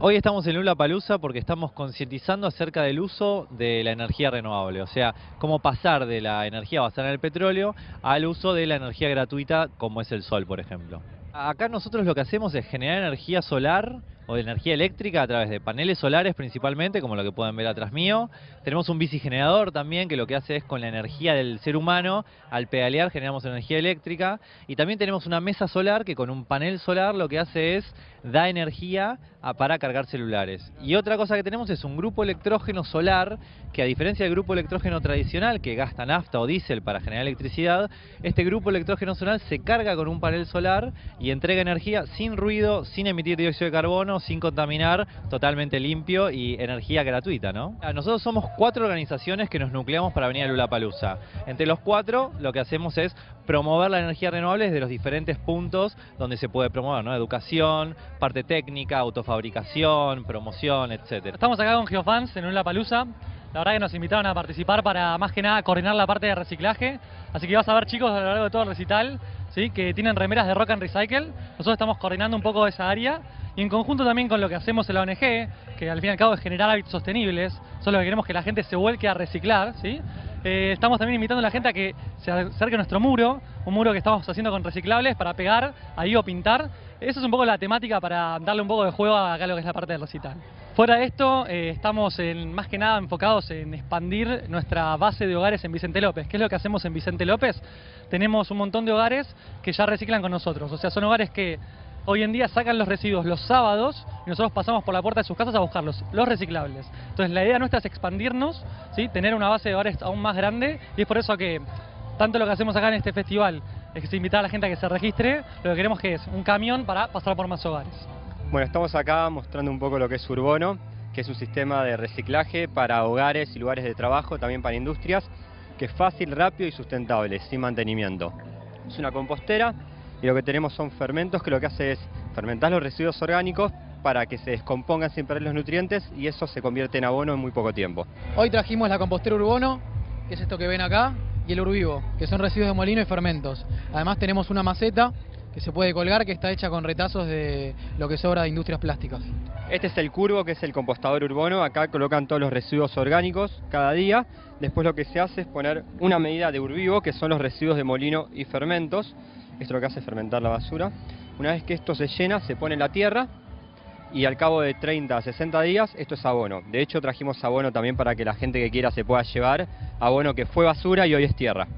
Hoy estamos en Lula Palusa porque estamos concientizando acerca del uso de la energía renovable, o sea, cómo pasar de la energía basada en el petróleo al uso de la energía gratuita como es el sol, por ejemplo. Acá nosotros lo que hacemos es generar energía solar o de energía eléctrica a través de paneles solares principalmente, como lo que pueden ver atrás mío. Tenemos un bicigenerador también que lo que hace es con la energía del ser humano, al pedalear generamos energía eléctrica. Y también tenemos una mesa solar que con un panel solar lo que hace es da energía para cargar celulares. Y otra cosa que tenemos es un grupo electrógeno solar que a diferencia del grupo electrógeno tradicional que gasta nafta o diésel para generar electricidad, este grupo electrógeno solar se carga con un panel solar y entrega energía sin ruido, sin emitir dióxido de carbono, sin contaminar, totalmente limpio y energía gratuita, ¿no? Nosotros somos cuatro organizaciones que nos nucleamos para venir a Lulapalooza. Entre los cuatro lo que hacemos es promover la energía renovable desde los diferentes puntos donde se puede promover, ¿no? Educación, parte técnica, autofabricación, promoción, etcétera. Estamos acá con Geofans en Lulapalooza. La verdad que nos invitaron a participar para más que nada coordinar la parte de reciclaje. Así que vas a ver chicos a lo largo de todo el recital que tienen remeras de Rock and Recycle. Nosotros estamos coordinando un poco esa área y en conjunto también con lo que hacemos en la ONG, que al fin y al cabo es generar hábitos sostenibles, solo que queremos que la gente se vuelque a reciclar, ¿sí? Eh, estamos también invitando a la gente a que se acerque a nuestro muro, un muro que estamos haciendo con reciclables para pegar ahí o pintar. Esa es un poco la temática para darle un poco de juego a lo que es la parte del recital. Fuera de esto, eh, estamos en, más que nada enfocados en expandir nuestra base de hogares en Vicente López. ¿Qué es lo que hacemos en Vicente López? Tenemos un montón de hogares que ya reciclan con nosotros. O sea, son hogares que hoy en día sacan los residuos los sábados y nosotros pasamos por la puerta de sus casas a buscarlos, los reciclables. Entonces la idea nuestra es expandirnos, ¿sí? tener una base de hogares aún más grande y es por eso que tanto lo que hacemos acá en este festival es que invitar a la gente a que se registre, lo que queremos que es un camión para pasar por más hogares. Bueno, estamos acá mostrando un poco lo que es Urbono, que es un sistema de reciclaje para hogares y lugares de trabajo, también para industrias, que es fácil, rápido y sustentable, sin mantenimiento. Es una compostera y lo que tenemos son fermentos que lo que hace es fermentar los residuos orgánicos para que se descompongan sin perder los nutrientes y eso se convierte en abono en muy poco tiempo. Hoy trajimos la compostera Urbono, que es esto que ven acá, y el Urvivo, que son residuos de molino y fermentos. Además tenemos una maceta se puede colgar que está hecha con retazos de lo que sobra de industrias plásticas. Este es el curvo que es el compostador urbano, acá colocan todos los residuos orgánicos cada día, después lo que se hace es poner una medida de urvivo que son los residuos de molino y fermentos, esto lo que hace fermentar la basura. Una vez que esto se llena, se pone en la tierra y al cabo de 30 a 60 días esto es abono. De hecho trajimos abono también para que la gente que quiera se pueda llevar abono que fue basura y hoy es tierra.